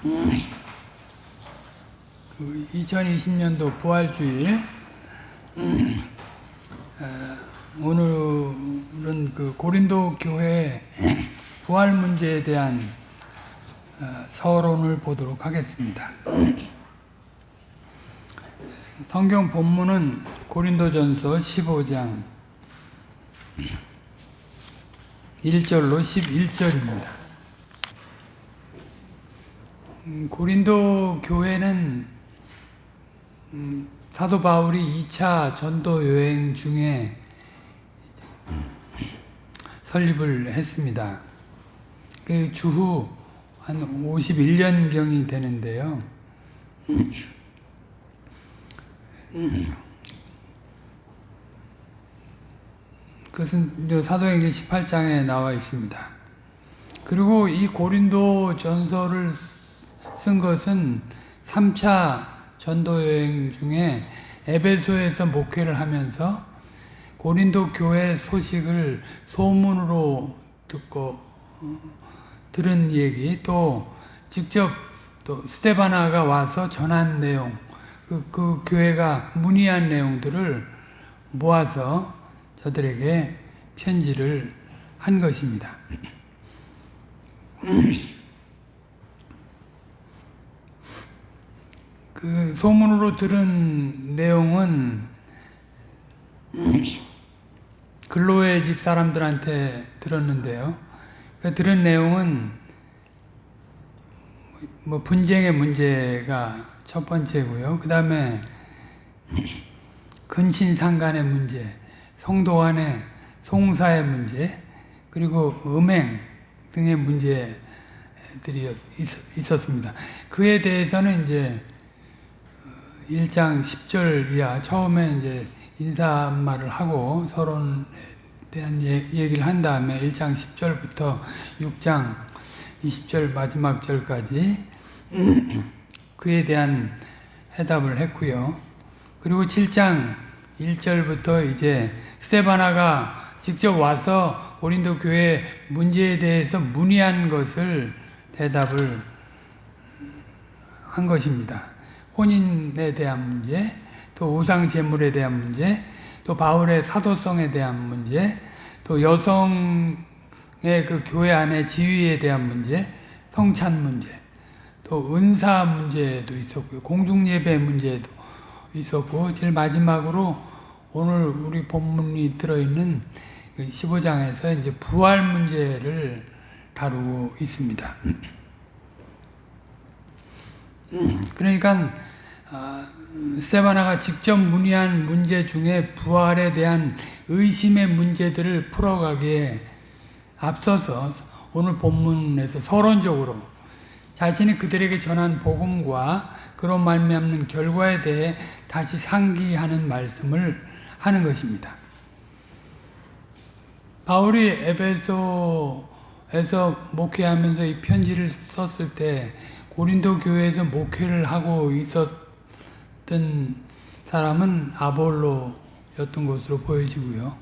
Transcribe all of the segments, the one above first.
그 2020년도 부활주일 어, 오늘은 그 고린도 교회 부활 문제에 대한 어, 서론을 보도록 하겠습니다. 성경 본문은 고린도전서 15장 1절로 11절입니다. 음, 고린도 교회는 음, 사도 바울이 2차 전도 여행 중에 설립을 했습니다. 그 주후 한 51년경이 되는데요. 그것은 사도행전 18장에 나와 있습니다. 그리고 이 고린도 전서를 쓴 것은 3차 전도 여행 중에 에베소에서 목회를 하면서 고린도 교회 소식을 소문으로 듣고 어, 들은 얘기 또 직접 또 스테바나가 와서 전한 내용 그, 그 교회가 문의한 내용들을 모아서 저들에게 편지를 한 것입니다. 그 소문으로 들은 내용은 근로의 집 사람들한테 들었는데요. 그 들은 내용은 뭐 분쟁의 문제가 첫 번째고요. 그 다음에 근신상간의 문제, 성도 간의 송사의 문제, 그리고 음행 등의 문제들이 있었습니다. 그에 대해서는 이제 1장 10절 이하 처음에 이제 인사말을 하고 서론에 대한 얘기를 한 다음에 1장 10절부터 6장 20절 마지막 절까지 그에 대한 해답을 했고요. 그리고 7장 1절부터 이제 스테바나가 직접 와서 고린도 교회 문제에 대해서 문의한 것을 대답을 한 것입니다. 혼인에 대한 문제, 또 우상 제물에 대한 문제, 또 바울의 사도성에 대한 문제, 또 여성의 그 교회 안의 지위에 대한 문제, 성찬 문제, 또 은사 문제도 있었고요. 공중예배 문제도 있었고, 제일 마지막으로 오늘 우리 본문이 들어있는 15장에서 그 이제 부활 문제를 다루고 있습니다. 그러니까 세바나가 직접 문의한 문제 중에 부활에 대한 의심의 문제들을 풀어가기에 앞서서 오늘 본문에서 서론적으로 자신이 그들에게 전한 복음과 그런 말미암는 결과에 대해 다시 상기하는 말씀을 하는 것입니다. 바울이 에베소에서 목회하면서 이 편지를 썼을 때 고린도 교회에서 목회를 하고 있었 던 사람은 아볼로였던 것으로 보여지고요.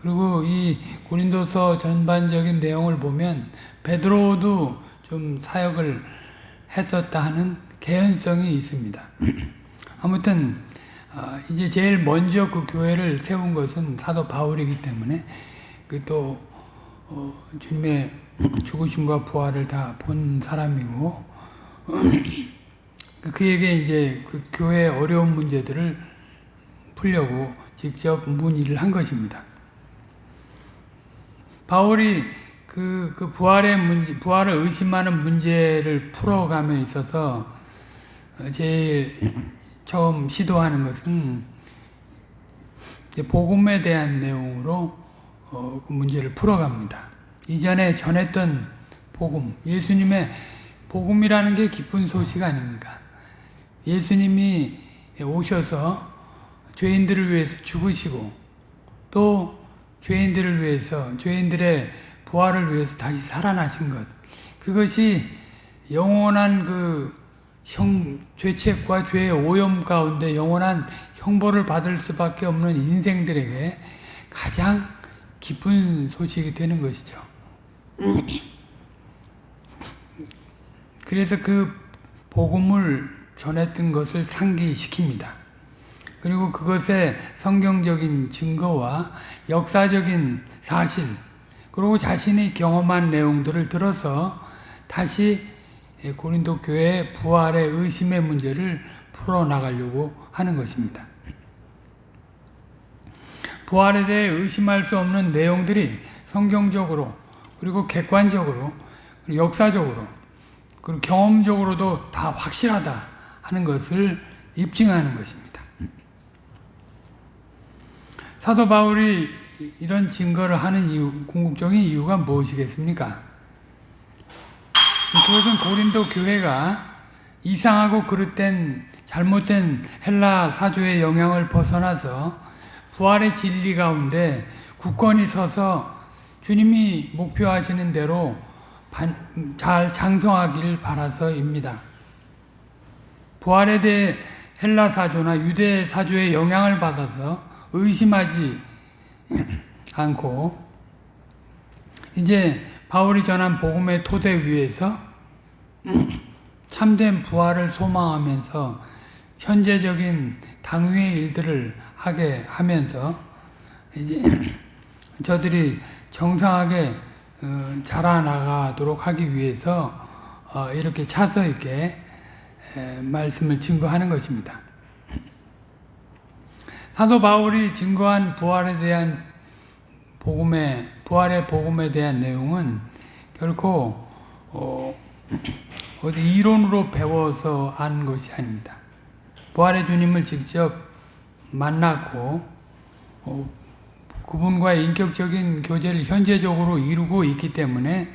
그리고 이 고린도서 전반적인 내용을 보면 베드로도 좀 사역을 했었다 하는 개연성이 있습니다. 아무튼 이제 제일 먼저 그 교회를 세운 것은 사도 바울이기 때문에 그또 어, 주님의 죽으심과 부활을 다 본 사람이고 그에게 이제 그 교회의 어려운 문제들을 풀려고 직접 문의를 한 것입니다. 바울이 그, 그 부활의 문제, 부활을 의심하는 문제를 풀어감에 있어서 제일 처음 시도하는 것은 복음에 대한 내용으로 어, 그 문제를 풀어갑니다. 이전에 전했던 복음, 예수님의 복음이라는 게 기쁜 소식 아닙니까? 예수님이 오셔서 죄인들을 위해서 죽으시고 또 죄인들을 위해서 죄인들의 부활을 위해서 다시 살아나신 것 그것이 영원한 그 형, 죄책과 죄의 오염 가운데 영원한 형벌을 받을 수밖에 없는 인생들에게 가장 기쁜 소식이 되는 것이죠. 그래서 그 복음을 전했던 것을 상기시킵니다. 그리고 그것의 성경적인 증거와 역사적인 사실, 그리고 자신이 경험한 내용들을 들어서 다시 고린도 교회의 부활의 의심의 문제를 풀어나가려고 하는 것입니다. 부활에 대해 의심할 수 없는 내용들이 성경적으로 그리고 객관적으로 그리고 역사적으로 그리고 경험적으로도 다 확실하다 하는 것을 입증하는 것입니다. 사도 바울이 이런 증거를 하는 이유, 궁극적인 이유가 무엇이겠습니까? 그것은 고린도 교회가 이상하고 그릇된 잘못된 헬라 사조의 영향을 벗어나서 부활의 진리 가운데 굳건히 서서 주님이 목표하시는 대로 잘 장성하길 바라서입니다. 부활에 대해 헬라 사조나 유대 사조의 영향을 받아서 의심하지 않고 이제 바울이 전한 복음의 토대 위에서 참된 부활을 소망하면서 현재적인 당위의 일들을 하게 하면서 이제 저들이 정상하게 어, 자라나가도록 하기 위해서 어, 이렇게 차서 있게 말씀을 증거하는 것입니다. 사도 바울이 증거한 부활에 대한 복음의 부활의 복음에 대한 내용은 결코 어, 어디 이론으로 배워서 한 것이 아닙니다. 부활의 주님을 직접 만났고 어, 그분과의 인격적인 교제를 현재적으로 이루고 있기 때문에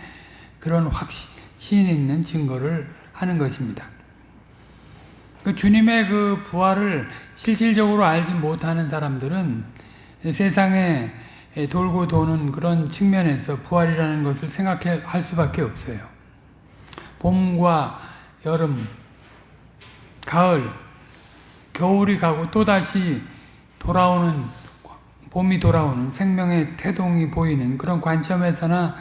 그런 확신 있는 증거를 하는 것입니다. 그 주님의 그 부활을 실질적으로 알지 못하는 사람들은 세상에 돌고 도는 그런 측면에서 부활이라는 것을 생각할 수밖에 없어요. 봄과 여름, 가을, 겨울이 가고 또다시 돌아오는 봄이 돌아오는 생명의 태동이 보이는 그런 관점에서나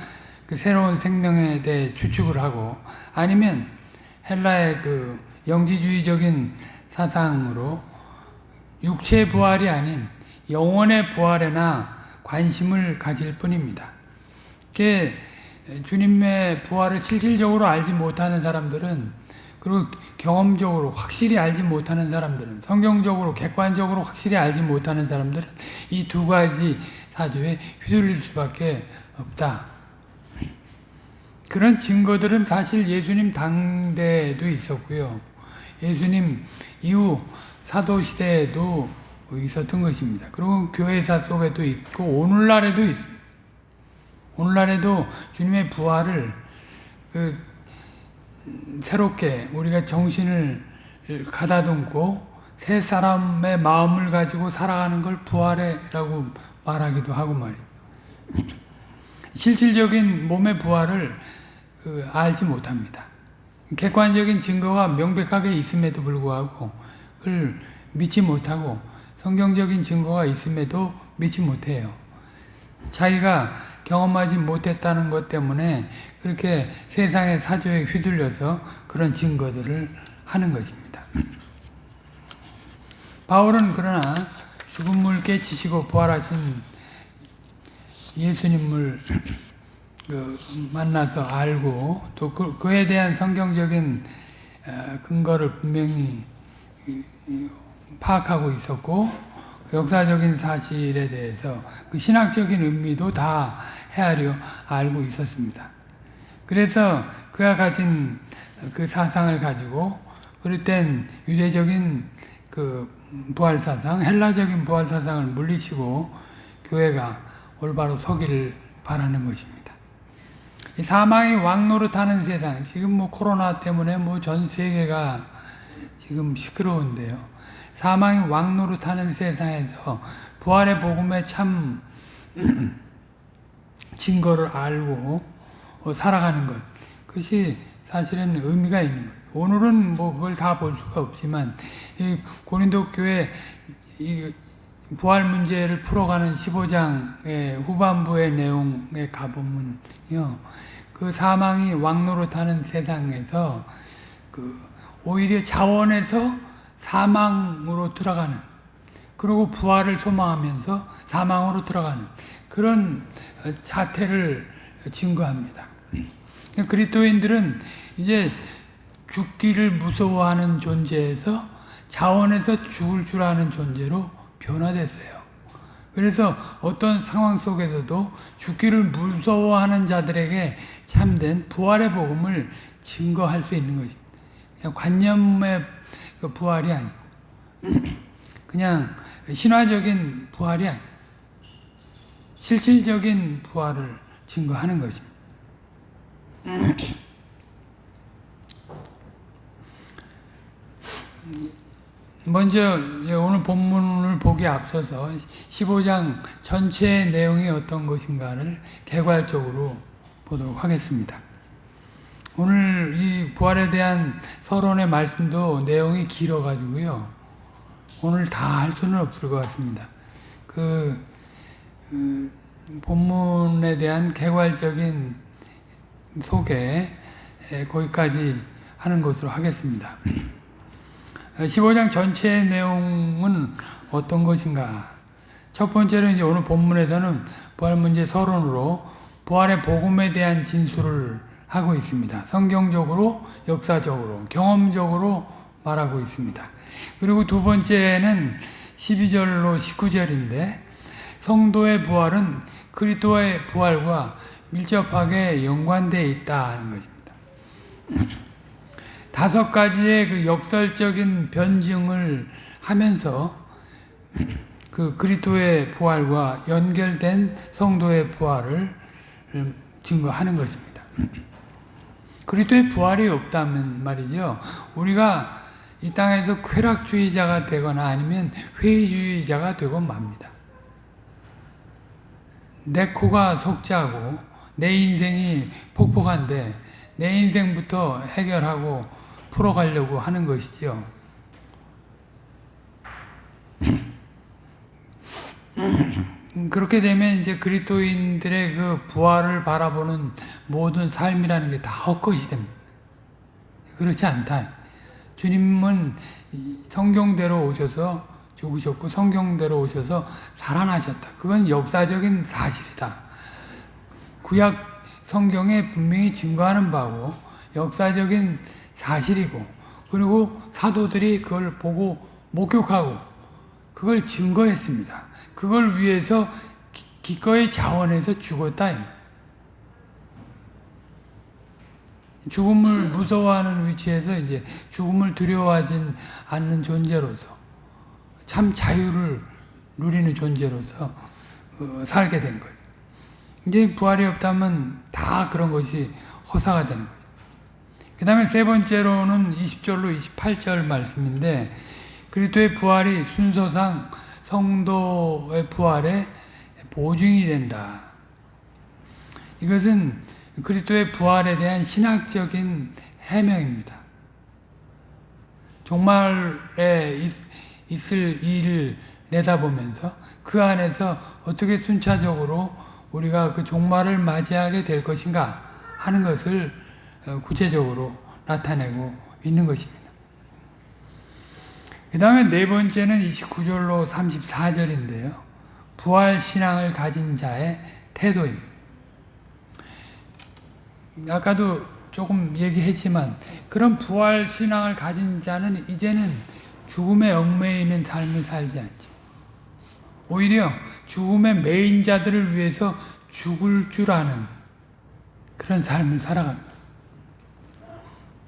그 새로운 생명에 대해 추측을 하고 아니면 헬라의 그 영지주의적인 사상으로 육체 부활이 아닌 영혼의 부활에나 관심을 가질 뿐입니다. 주님의 부활을 실질적으로 알지 못하는 사람들은 그리고 경험적으로 확실히 알지 못하는 사람들은 성경적으로 객관적으로 확실히 알지 못하는 사람들은 이 두 가지 사조에 휘둘릴 수밖에 없다. 그런 증거들은 사실 예수님 당대에도 있었고요. 예수님 이후 사도 시대에도 있었던 것입니다. 그리고 교회사 속에도 있고 오늘날에도 있습니다. 오늘날에도 주님의 부활을 그 새롭게 우리가 정신을 가다듬고 새 사람의 마음을 가지고 살아가는 걸 부활이라고 말하기도 하고 말이에요. 실질적인 몸의 부활을 그 알지 못합니다. 객관적인 증거가 명백하게 있음에도 불구하고 그걸 믿지 못하고 성경적인 증거가 있음에도 믿지 못해요. 자기가 경험하지 못했다는 것 때문에 그렇게 세상의 사조에 휘둘려서 그런 증거들을 하는 것입니다. 바울은 그러나 죽음을 깨치시고 부활하신 예수님을 그 만나서 알고 또 그, 그에 대한 성경적인 어, 근거를 분명히 파악하고 있었고 역사적인 사실에 대해서 그 신학적인 의미도 다 헤아려 알고 있었습니다. 그래서 그가 가진 그 사상을 가지고 그럴 땐 유대적인 그 부활 사상, 헬라적인 부활 사상을 물리치고 교회가 올바로 서기를 바라는 것입니다. 사망이 왕노릇하는 세상, 지금 뭐 코로나 때문에 뭐 전 세계가 지금 시끄러운데요. 사망이 왕노릇하는 세상에서 부활의 복음의 참 증거를 알고 어, 살아가는 것. 그것이 사실은 의미가 있는 거예요. 오늘은 뭐 그걸 다 볼 수가 없지만 고린도 교회 부활 문제를 풀어가는 15장의 후반부의 내용에 가보면요. 그 사망이 왕노릇하는 세상에서 그 오히려 자원에서 사망으로 들어가는 그리고 부활을 소망하면서 사망으로 들어가는 그런 어, 자태를 증거합니다. 그리스도인들은 이제 죽기를 무서워하는 존재에서 자원에서 죽을 줄 아는 존재로 변화됐어요. 그래서 어떤 상황 속에서도 죽기를 무서워하는 자들에게 참된 부활의 복음을 증거할 수 있는. 그냥 관념의 그 부활이 아니고 그냥 신화적인 부활이 아니고 실질적인 부활을 증거하는 것입니다. 먼저 오늘 본문 을 보기 앞서서 15장 전체의 내용이 어떤 것인가를 개괄적으로 보도록 하겠습니다. 오늘 이 부활에 대한 서론의 말씀도 내용이 길어가지고요. 오늘 다 할 수는 없을 것 같습니다. 그, 그 본문에 대한 개괄적인 소개 거기까지 하는 것으로 하겠습니다. 15장 전체의 내용은 어떤 것인가? 첫 번째로 이제 오늘 본문에서는 부활 문제 서론으로 부활의 복음에 대한 진술을 하고 있습니다. 성경적으로, 역사적으로, 경험적으로 말하고 있습니다. 그리고 두 번째는 12절로 19절인데 성도의 부활은 그리스도의 부활과 밀접하게 연관되어 있다는 것입니다. 다섯 가지의 그 역설적인 변증을 하면서 그 그리스도의 부활과 연결된 성도의 부활을 증거하는 것입니다. 그리스도의 부활이 없다면 말이죠. 우리가 이 땅에서 쾌락주의자가 되거나 아니면 회의주의자가 되고 맙니다. 내 코가 속자고 내 인생이 폭폭한데 내 인생부터 해결하고 풀어가려고 하는 것이죠. 그렇게 되면 이제 그리스도인들의 그 부활을 바라보는 모든 삶이라는 게 다 헛것이 됩니다. 그렇지 않다. 주님은 성경대로 오셔서 죽으셨고 성경대로 오셔서 살아나셨다. 그건 역사적인 사실이다. 구약 성경에 분명히 증거하는 바고 역사적인 사실이고 그리고 사도들이 그걸 보고 목격하고 그걸 증거했습니다. 그걸 위해서 기꺼이 자원해서 죽었다. 죽음을 무서워하는 위치에서 이제 죽음을 두려워하지 않는 존재로서 참 자유를 누리는 존재로서 어, 살게 된 거예요. 이제 부활이 없다면 다 그런 것이 허사가 되는 거예요. 그 다음에 세 번째로는 20절로 28절 말씀인데 그리스도의 부활이 순서상 성도의 부활에 보증이 된다. 이것은 그리스도의 부활에 대한 신학적인 해명입니다. 종말에 있, 을 일을 내다보면서 그 안에서 어떻게 순차적으로 우리가 그 종말을 맞이하게 될 것인가 하는 것을 어, 구체적으로 나타내고 있는 것입니다. 그 다음에 네 번째는 29절로 34절인데요. 부활 신앙을 가진 자의 태도입니다. 아까도 조금 얘기했지만 그런 부활 신앙을 가진 자는 이제는 죽음에 얽매이는 삶을 살지 않죠. 오히려 죽음의 매인 자들을 위해서 죽을 줄 아는 그런 삶을 살아갑니다.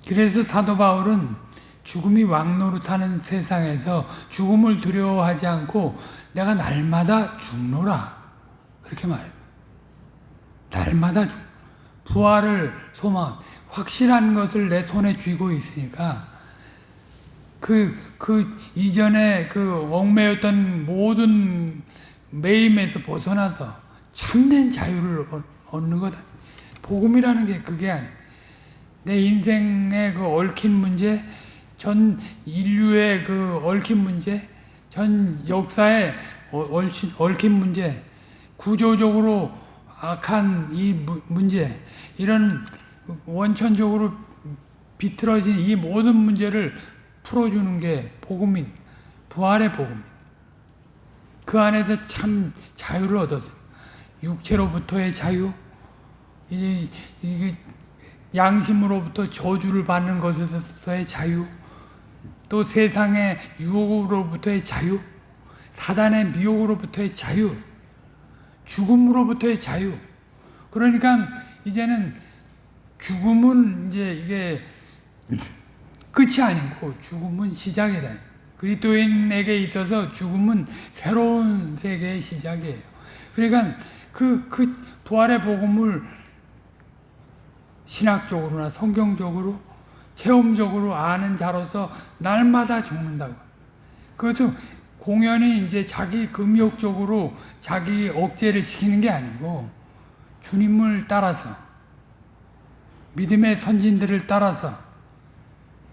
그래서 사도 바울은 죽음이 왕노릇하는 세상에서 죽음을 두려워하지 않고 내가 날마다 죽노라 그렇게 말해요. 날마다 죽. 부활을 소망, 확실한 것을 내 손에 쥐고 있으니까 그, 그 이전에 그 얽매였던 모든 매임에서 벗어나서 참된 자유를 얻는 거다. 복음이라는 게 그게 아니에요. 내 인생의 그 얽힌 문제, 전 인류의 그 얽힌 문제, 전 역사의 어, 얽힌, 얽힌 문제, 구조적으로 악한 이 문제, 이런 원천적으로 비틀어진 이 모든 문제를 풀어주는 게 복음인 부활의 복음. 그 안에서 참 자유를 얻었어요. 육체로부터의 자유, 이, 이 양심으로부터 저주를 받는 것에서의 자유, 또 세상의 유혹으로부터의 자유, 사단의 미혹으로부터의 자유, 죽음으로부터의 자유. 그러니까 이제는 죽음은 이제 이게 끝이 아니고 죽음은 시작이다. 그리스도인에게 있어서 죽음은 새로운 세계의 시작이에요. 그러니까 그, 그 부활의 복음을 신학적으로나 성경적으로 체험적으로 아는 자로서 날마다 죽는다고. 그것도 공연히 이제 자기 금욕적으로 자기 억제를 시키는 게 아니고 주님을 따라서 믿음의 선진들을 따라서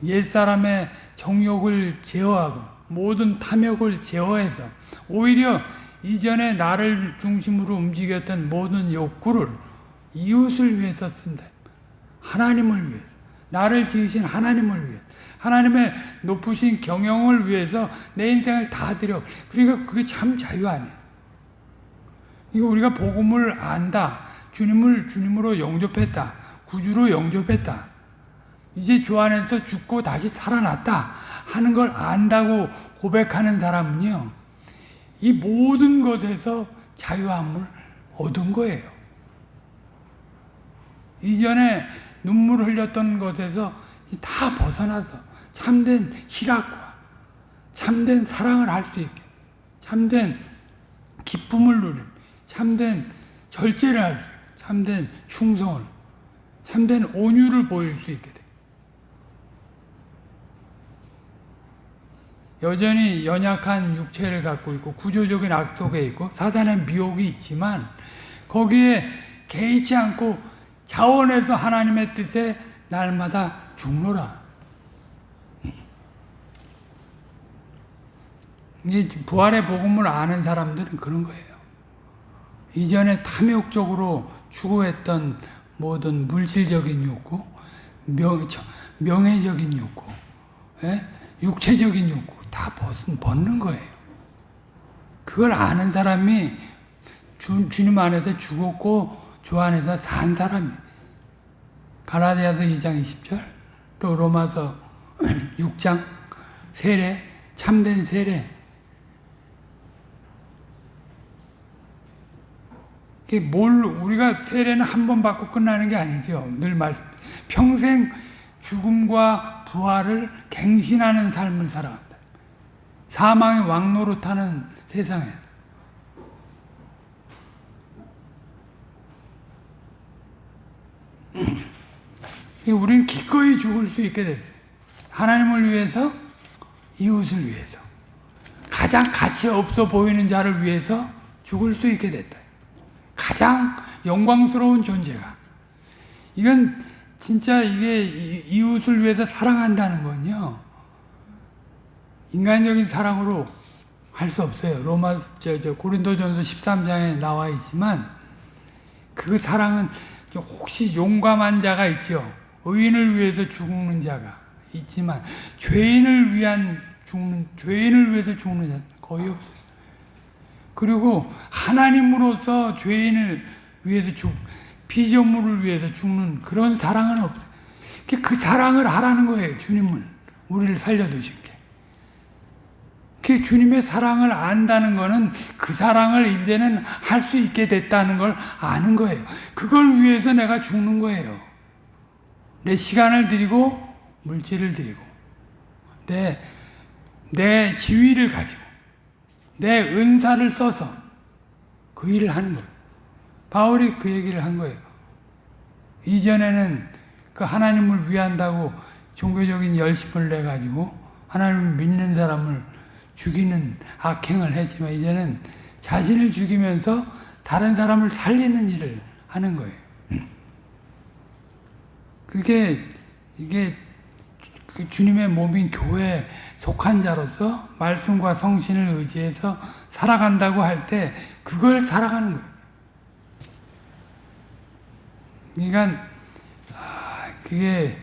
옛사람의 정욕을 제어하고 모든 탐욕을 제어해서 오히려 이전에 나를 중심으로 움직였던 모든 욕구를 이웃을 위해서 쓴다. 하나님을 위해서. 나를 지으신 하나님을 위해 하나님의 높으신 경영을 위해서 내 인생을 다 드려. 그러니까 그게 참 자유 아니에요. 이거 우리가 복음을 안다. 주님을 주님으로 영접했다. 구주로 영접했다. 이제 주 안에서 죽고 다시 살아났다 하는 걸 안다고 고백하는 사람은요. 이 모든 것에서 자유함을 얻은 거예요. 이전에 눈물 흘렸던 것에서 다 벗어나서 참된 희락과 참된 사랑을 할 수 있게 참된 기쁨을 누리는 참된 절제를 할 수 있게 참된 충성을 참된 온유를 보일 수 있게 돼. 여전히 연약한 육체를 갖고 있고 구조적인 악 속에 있고 사단의 미혹이 있지만 거기에 개의치 않고 자원해서 하나님의 뜻에 날마다 죽노라. 이게 부활의 복음을 아는 사람들은 그런 거예요. 이전에 탐욕적으로 추구했던 모든 물질적인 욕구, 명, 명예적인 욕구, 예? 육체적인 욕구 다 벗는 거예요. 그걸 아는 사람이 주, 주님 안에서 죽었고 주 안에서 산 사람이 가라디아서 2장 20절 또 로마서 6장 세례 참된 세례 뭘 우리가 세례는 한 번 받고 끝나는 게 아니죠. 늘 말씀 평생 죽음과 부활을 갱신하는 삶을 살아간다. 사망의 왕노로 타는 세상에서 우리는 기꺼이 죽을 수 있게 됐어요. 하나님을 위해서, 이웃을 위해서. 가장 가치 없어 보이는 자를 위해서 죽을 수 있게 됐다. 가장 영광스러운 존재가. 이건 진짜 이게 이웃을 위해서 사랑한다는 건요. 인간적인 사랑으로 할 수 없어요. 로마, 저, 저, 고린도전서 13장에 나와 있지만 그 사랑은 혹시 용감한 자가 있죠. 의인을 위해서 죽는 자가 있지만 죄인을 위한 죽는 죄인을 위해서 죽는 자 거의 없어요. 그리고 하나님으로서 죄인을 위해서 죽 피조물을 위해서 죽는 그런 사랑은 없어요. 그 사랑을 하라는 거예요. 주님은 우리를 살려두신 게. 그 주님의 사랑을 안다는 거는 그 사랑을 이제는 할 수 있게 됐다는 걸 아는 거예요. 그걸 위해서 내가 죽는 거예요. 내 시간을 드리고 물질을 드리고 내, 내 지위를 가지고 내 은사를 써서 그 일을 하는 거예요. 바울이 그 얘기를 한 거예요. 이전에는 그 하나님을 위한다고 종교적인 열심을 내가지고 하나님을 믿는 사람을 죽이는 악행을 했지만 이제는 자신을 죽이면서 다른 사람을 살리는 일을 하는 거예요. 그게 이게 그 주님의 몸인 교회에 속한 자로서 말씀과 성신을 의지해서 살아간다고 할 때 그걸 살아가는 거예요. 그러니까 아, 그게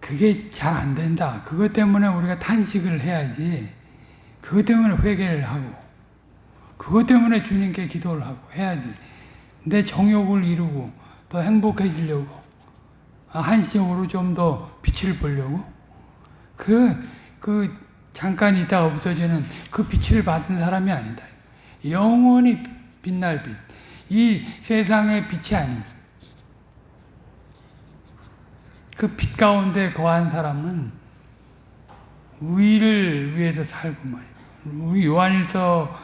그게 잘 안 된다. 그것 때문에 우리가 탄식을 해야지. 그것 때문에 회개를 하고, 그것 때문에 주님께 기도를 하고 해야지. 내 정욕을 이루고 더 행복해지려고 아, 한시적으로 좀 더 빛을 보려고 그, 그 잠깐 있다 없어지는 그 빛을 받은 사람이 아니다. 영원히 빛날 빛. 이 세상의 빛이 아닌 그빛 가운데 거한 사람은 의를 위해서 살고 말이에요. 우리 요한일서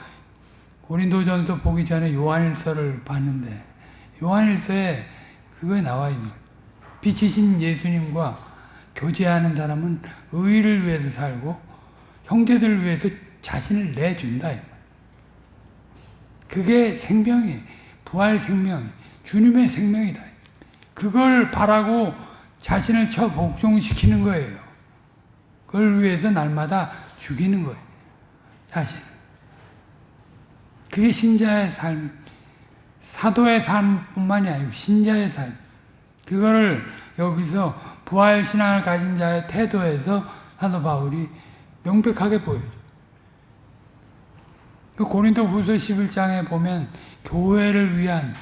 고린도전서 보기 전에 요한일서를 봤는데 요한일서에 그거에 나와 있는. 빛이신 예수님과 교제하는 사람은 의를 위해서 살고 형제들을 위해서 자신을 내준다. 그게 생명이 부활 생명이 주님의 생명이다. 그걸 바라고 자신을 처 복종시키는 거예요. 그걸 위해서 날마다 죽이는 거예요. 자신. 그게 신자의 삶, 사도의 삶뿐만이 아니고 신자의 삶. 그거를 여기서 부활 신앙을 가진 자의 태도에서 사도 바울이 명백하게 보여요. 그 고린도 후서 11장에 보면 교회를 위한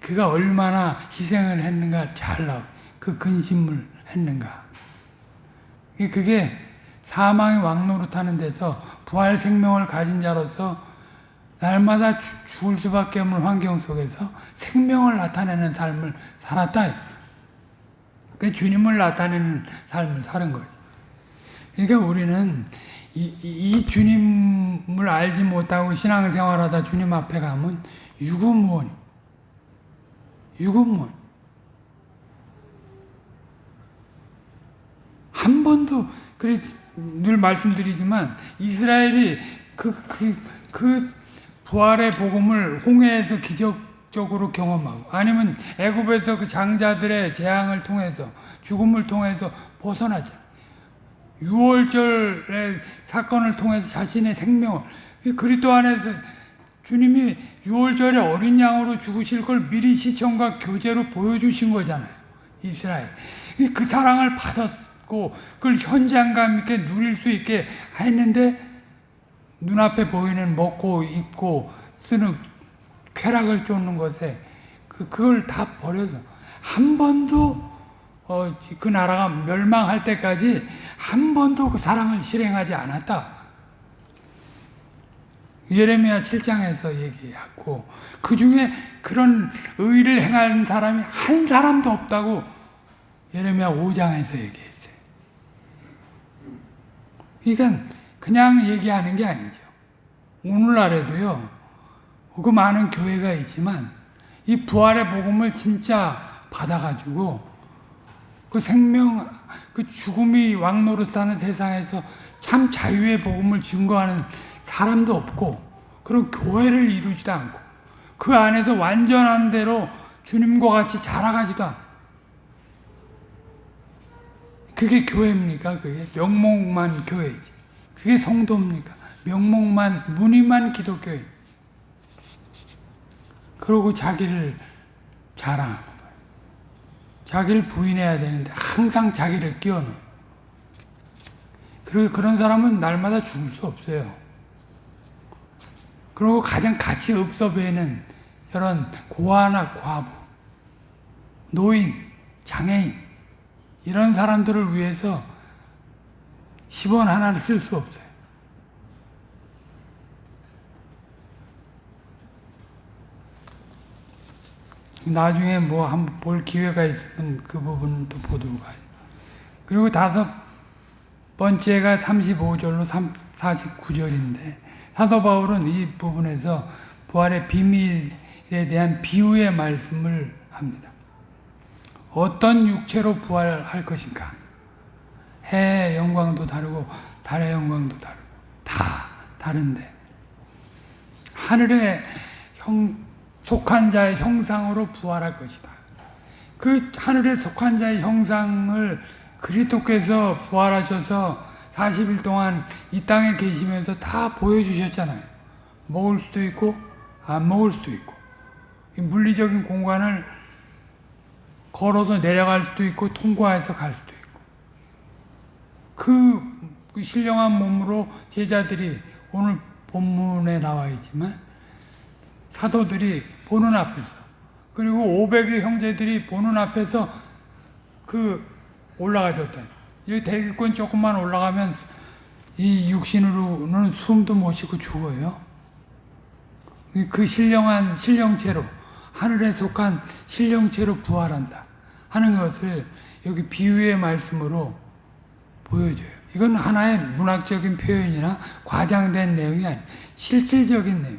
그가 얼마나 희생을 했는가 잘 나와. 그 근심을 했는가. 그게 사망의 왕노릇하는 데서 부활 생명을 가진 자로서 날마다 죽을 수밖에 없는 환경 속에서 생명을 나타내는 삶을 살았다. 그 주님을 나타내는 삶을 사는 거예요. 그러니까 우리는 이, 이, 주님을 알지 못하고 신앙생활하다 주님 앞에 가면 유구무원, 유구무원. 한 번도 그래 늘 말씀드리지만 이스라엘이 그 그, 그 부활의 복음을 홍해에서 기적적으로 경험하고 아니면 애굽에서 그 장자들의 재앙을 통해서 죽음을 통해서 벗어나자. 6월절의 사건을 통해서 자신의 생명을 그리스도 안에서 주님이 6월절에 어린 양으로 죽으실 걸 미리 시청과 교제로 보여주신 거잖아요. 이스라엘. 그 사랑을 받았 고 그걸 현장감 있게 누릴 수 있게 했는데 눈앞에 보이는 먹고 입고 쓰는 쾌락을 쫓는 것에 그, 그걸 다 버려서 한 번도 어, 그 나라가 멸망할 때까지 한 번도 그 사랑을 실행하지 않았다. 예레미야 7장에서 얘기하고 그 중에 그런 의를 행하는 사람이 한 사람도 없다고 예레미야 5장에서 얘기했어요. 그러니까 그냥 얘기하는 게 아니죠. 오늘날에도요, 그 많은 교회가 있지만, 이 부활의 복음을 진짜 받아가지고, 그 생명, 그 죽음이 왕노릇하는 세상에서 참 자유의 복음을 증거하는 사람도 없고, 그리고 교회를 이루지도 않고, 그 안에서 완전한 대로 주님과 같이 자라가지도 않고, 그게 교회입니까? 그게 명목만 교회지. 그게 성도입니까? 명목만, 무늬만 기독교예요. 그러고 자기를 자랑하는 거예요. 자기를 부인해야 되는데 항상 자기를 끼워넣어요. 그리고 그런 사람은 날마다 죽을 수 없어요. 그리고 가장 가치 없어 보이는 저런 고아나 과부, 노인, 장애인 이런 사람들을 위해서 10원 하나를 쓸 수 없어요. 나중에 뭐 한번 볼 기회가 있으면 그 부분도 보도록 하죠. 그리고 다섯 번째가 35절로 49절인데 사도 바울은 이 부분에서 부활의 비밀에 대한 비유의 말씀을 합니다. 어떤 육체로 부활할 것인가? 해의 영광도 다르고 달의 영광도 다르고 다 다른데 하늘의 형, 속한 자의 형상으로 부활할 것이다. 그 하늘에 속한 자의 형상을 그리스도께서 부활하셔서 40일 동안 이 땅에 계시면서 다 보여주셨잖아요. 먹을 수도 있고 안 먹을 수도 있고 물리적인 공간을 걸어서 내려갈 수도 있고 통과해서 갈 수도 있고 그, 그 신령한 몸으로 제자들이 오늘 본문에 나와 있지만 사도들이 보는 앞에서 그리고 500의 형제들이 보는 앞에서 그 올라가졌다. 이 대기권 조금만 올라가면 이 육신으로는 숨도 못 쉬고 죽어요. 그 신령한 신령체로 하늘에 속한 신령체로 부활한다 하는 것을 여기 비유의 말씀으로 보여줘요. 이건 하나의 문학적인 표현이나 과장된 내용이 아니에요. 실질적인 내용.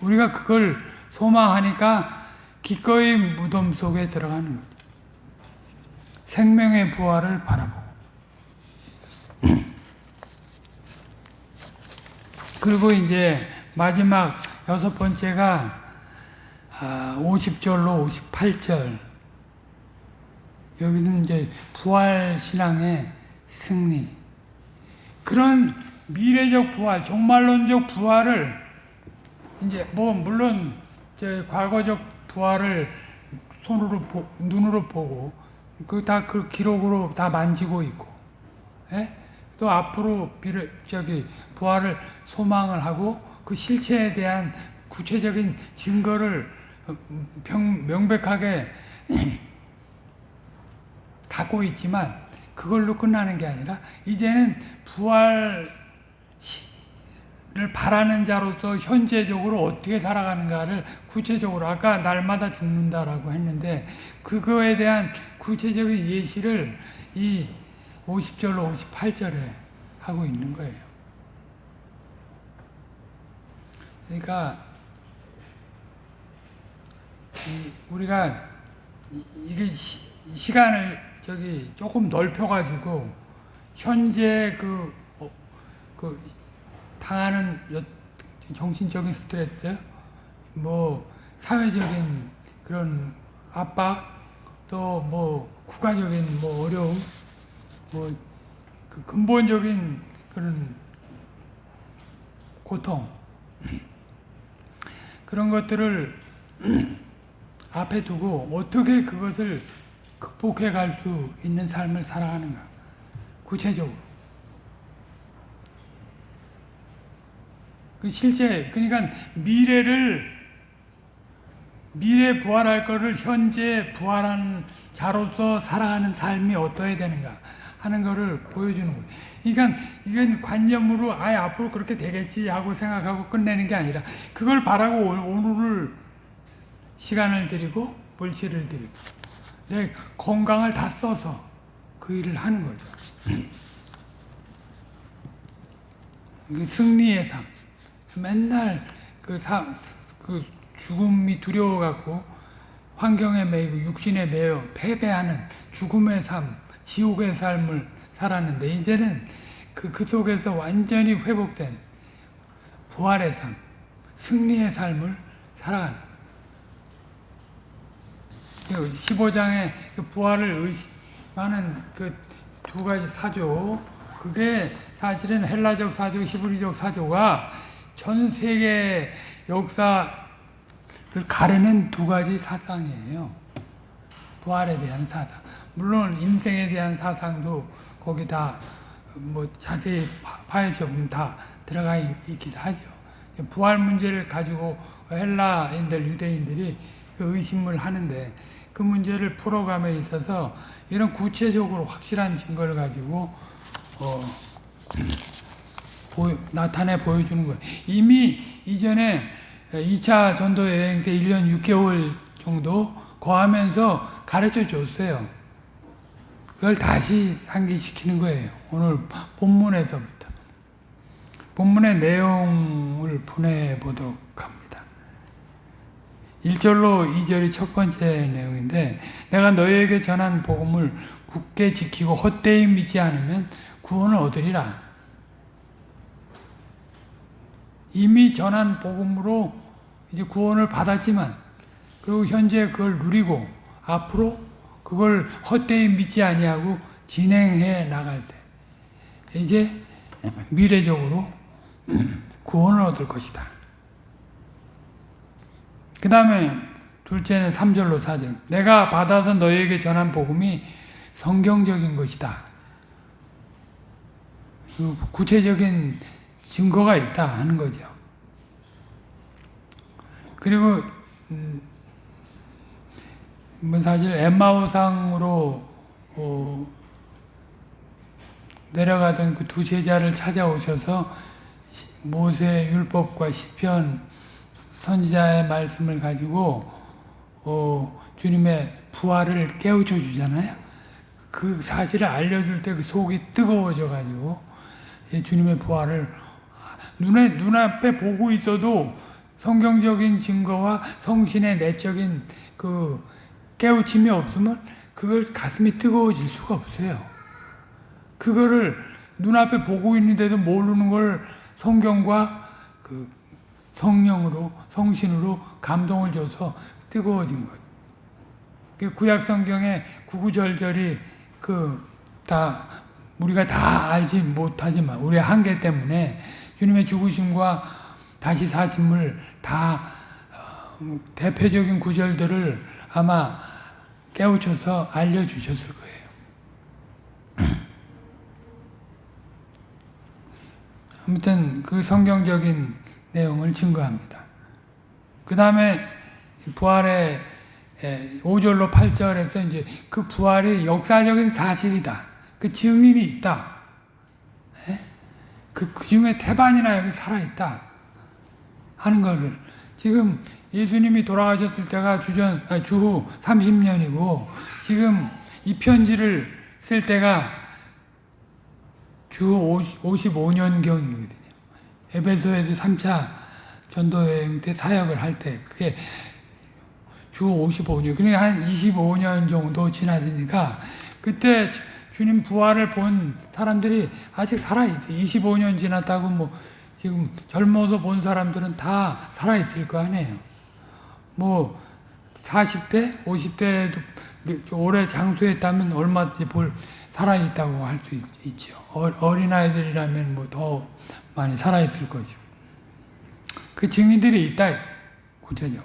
우리가 그걸 소망하니까 기꺼이 무덤 속에 들어가는 거죠. 생명의 부활을 바라보고. 그리고 이제 마지막 여섯 번째가 50절로 58절. 여기는 이제 부활 신앙의 승리. 그런 미래적 부활, 종말론적 부활을 이제 뭐 물론 저 과거적 부활을 손으로 보, 눈으로 보고 그 다 그 기록으로 다 만지고 있고, 예? 또 앞으로 비례, 저기 부활을 소망을 하고 그 실체에 대한 구체적인 증거를 병, 명백하게 갖고 있지만 그걸로 끝나는 게 아니라 이제는 부활을 바라는 자로서 현재적으로 어떻게 살아가는가를 구체적으로 아까 날마다 죽는다라고 했는데 그거에 대한 구체적인 예시를 이 50절로 58절에 하고 있는 거예요. 그러니까 우리가 이게 시, 간을 저기 조금 넓혀가지고 현재 그, 어, 그 당하는 정신적인 스트레스, 뭐 사회적인 그런 압박, 또 뭐 국가적인 뭐 어려움, 뭐 그 근본적인 그런 고통 그런 것들을 앞에 두고 어떻게 그것을 극복해 갈 수 있는 삶을 살아가는가 구체적으로. 그 실제 그러니까 미래를 미래 부활할 거를 현재 부활한 자로서 살아가는 삶이 어떠해야 되는가 하는 것을 보여주는 거예요. 그러니까 이건 관념으로 아예 앞으로 그렇게 되겠지 하고 생각하고 끝내는 게 아니라 그걸 바라고 오늘을 시간을 들이고 물질을 들이고 내 건강을 다 써서 그 일을 하는 거죠. 그 승리의 삶. 맨날 그, 사, 그 죽음이 두려워갖고 환경에 매이고 육신에 매여 패배하는 죽음의 삶, 지옥의 삶을 살았는데 이제는 그, 그 속에서 완전히 회복된 부활의 삶, 승리의 삶을 살아가는 15장의 그 부활을 의심하는 그 두 가지 사조, 그게 사실은 헬라적 사조, 히브리적 사조가 전 세계 역사를 가르는 두 가지 사상이에요. 부활에 대한 사상. 물론 인생에 대한 사상도 거기 다 뭐 자세히 파헤쳐 보면 다 들어가 있기도 하죠. 부활 문제를 가지고 헬라인들, 유대인들이 그 의심을 하는데 그 문제를 풀어감에 있어서 이런 구체적으로 확실한 증거를 가지고 어, 보여, 나타내 보여주는 거예요. 이미 이전에 2차 전도 여행 때 1년 6개월 정도 거하면서 가르쳐 줬어요. 그걸 다시 상기시키는 거예요. 오늘 본문에서부터. 본문의 내용을 보내보도록. 1절로 2절이 첫 번째 내용인데 내가 너희에게 전한 복음을 굳게 지키고 헛되이 믿지 않으면 구원을 얻으리라. 이미 전한 복음으로 이제 구원을 받았지만 그리고 현재 그걸 누리고 앞으로 그걸 헛되이 믿지 아니하고 진행해 나갈 때 이제 미래적으로 구원을 얻을 것이다. 그 다음에 둘째는 3절로 4절 내가 받아서 너에게 전한 복음이 성경적인 것이다. 그 구체적인 증거가 있다 하는 거죠. 그리고 음, 뭐 사실 엠마오상으로 어, 내려가던 그 두 제자를 찾아오셔서 시- 모세 율법과 시편 선지자의 말씀을 가지고 어, 주님의 부활을 깨우쳐 주잖아요. 그 사실을 알려줄 때 그 속이 뜨거워져 가지고 주님의 부활을 눈에 눈앞에 보고 있어도 성경적인 증거와 성신의 내적인 그 깨우침이 없으면 그걸 가슴이 뜨거워질 수가 없어요. 그거를 눈앞에 보고 있는데도 모르는 걸 성경과 그 성령으로 성신으로 감동을 줘서 뜨거워진 것. 그 구약 성경의 구구절절이 그 다 우리가 다 알지 못하지만 우리의 한계 때문에 주님의 죽으심과 다시 사심을 다 어, 대표적인 구절들을 아마 깨우쳐서 알려주셨을 거예요. 아무튼 그 성경적인 내용을 증거합니다. 그 다음에 부활의 5절로 8절에서 이제 그 부활이 역사적인 사실이다. 그 증인이 있다. 예? 그, 그 중에 태반이나 여기 살아있다. 하는 거를. 지금 예수님이 돌아가셨을 때가 주전, 아, 주후 30년이고, 지금 이 편지를 쓸 때가 주 55년경이거든요. 에베소에서 3차 전도여행 때 사역을 할 때, 그게 주 55년, 그러니까 한 25년 정도 지났으니까, 그때 주님 부활을 본 사람들이 아직 살아있어. 25년 지났다고 뭐, 지금 젊어서 본 사람들은 다 살아있을 거 아니에요. 뭐, 40대, 50대도 오래 장수했다면 얼마든지 볼, 살아있다고 할 수 있죠. 어린아이들이라면 뭐 더 많이 살아있을 거죠. 그 증인들이 있다. 구체적.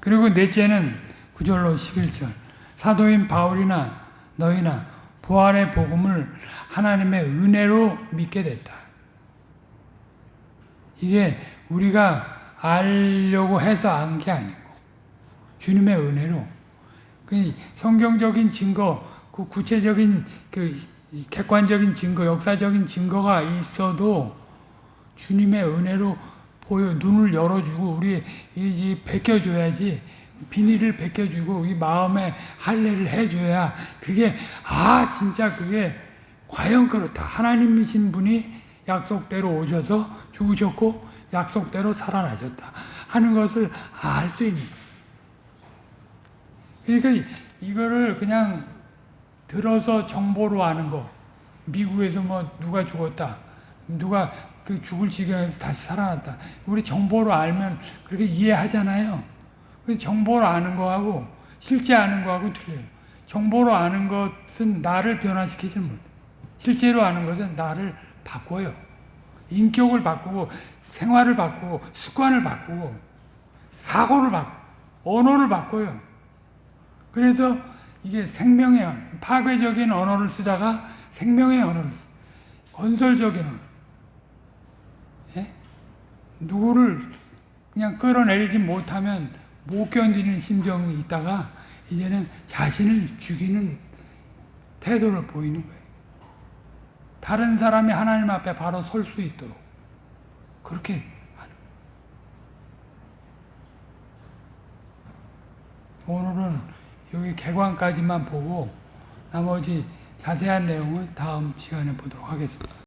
그리고 넷째는 9절로 11절. 사도인 바울이나 너희나 부활의 복음을 하나님의 은혜로 믿게 됐다. 이게 우리가 알려고 해서 안 게 아니고 주님의 은혜로. 그 성경적인 증거, 그 구체적인 그 객관적인 증거, 역사적인 증거가 있어도 주님의 은혜로 보여 눈을 열어주고 우리 이, 이 벗겨줘야지 비닐을 벗겨주고 이 마음에 할례를 해줘야 그게 아 진짜 그게 과연 그렇다. 하나님이신 분이 약속대로 오셔서 죽으셨고 약속대로 살아나셨다 하는 것을 알 수 있는 그러니까 이거를 그냥 들어서 정보로 아는 거 미국에서 뭐 누가 죽었다 누가 그 죽을 지경에서 다시 살아났다 우리 정보로 알면 그렇게 이해하잖아요 그 정보로 아는 거하고 실제 아는 거하고 틀려요. 정보로 아는 것은 나를 변화시키지 못. 실제로 아는 것은 나를 바꿔요. 인격을 바꾸고 생활을 바꾸고 습관을 바꾸고 사고를 바꾸고 언어를 바꿔요. 그래서 이게 생명의 언어, 파괴적인 언어를 쓰다가 생명의 언어를 건설적인 언어. 예? 누구를 그냥 끌어내리지 못하면 못 견디는 심정이 있다가 이제는 자신을 죽이는 태도를 보이는 거예요. 다른 사람이 하나님 앞에 바로 설 수 있도록 그렇게 하는 오늘은 여기 개관까지만 보고 나머지 자세한 내용은 다음 시간에 보도록 하겠습니다.